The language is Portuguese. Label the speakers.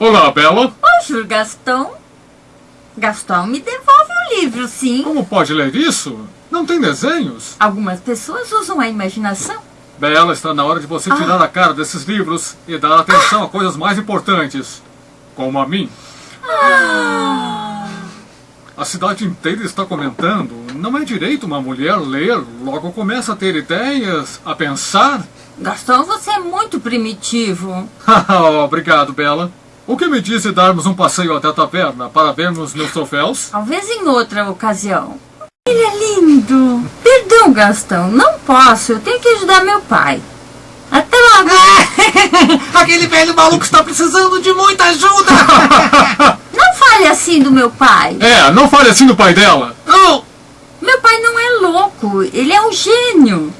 Speaker 1: Olá, Bela.
Speaker 2: Bonjour, Gaston. Gaston, me devolve o livro, sim.
Speaker 1: Como pode ler isso? Não tem desenhos.
Speaker 2: Algumas pessoas usam a imaginação.
Speaker 1: Bela, está na hora de você tirar a cara desses livros e dar atenção a coisas mais importantes. Como a mim. A cidade inteira está comentando. Não é direito uma mulher ler, logo começa a ter ideias, a pensar.
Speaker 2: Gaston, você é muito primitivo.
Speaker 1: Obrigado, Bela. O que me diz de darmos um passeio até a taverna para vermos meus troféus?
Speaker 2: Talvez em outra ocasião. Ele é lindo. Perdão, Gastão, não posso. Eu tenho que ajudar meu pai. Até logo.
Speaker 3: Aquele velho maluco está precisando de muita ajuda!
Speaker 2: Não fale assim do meu pai.
Speaker 1: É, não fale assim do pai dela.
Speaker 3: Oh,
Speaker 2: Meu pai não é louco. Ele é um gênio.